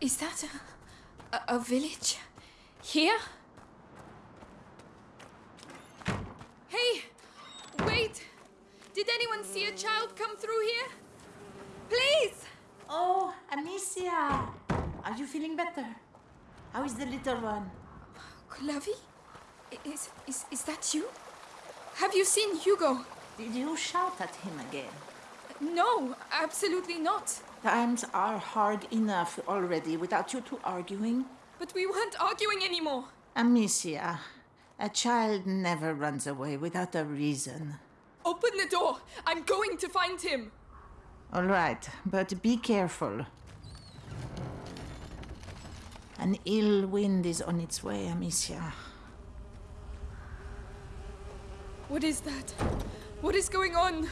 Is that a, a, a village? Here? Hey! Wait! Did anyone see a child come through here? Please! Oh, Amicia! Are you feeling better? How is the little one? Clavi? Is, is, is that you? Have you seen Hugo? Did you shout at him again? No, absolutely not. Times are hard enough already without you two arguing. But we weren't arguing anymore. Amicia, a child never runs away without a reason. Open the door. I'm going to find him. All right, but be careful. An ill wind is on its way, Amicia. What is that? What is going on?